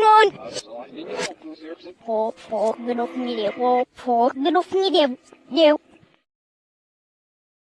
won, won. Po, po, gnof nie, po, po, gnof nie, nie.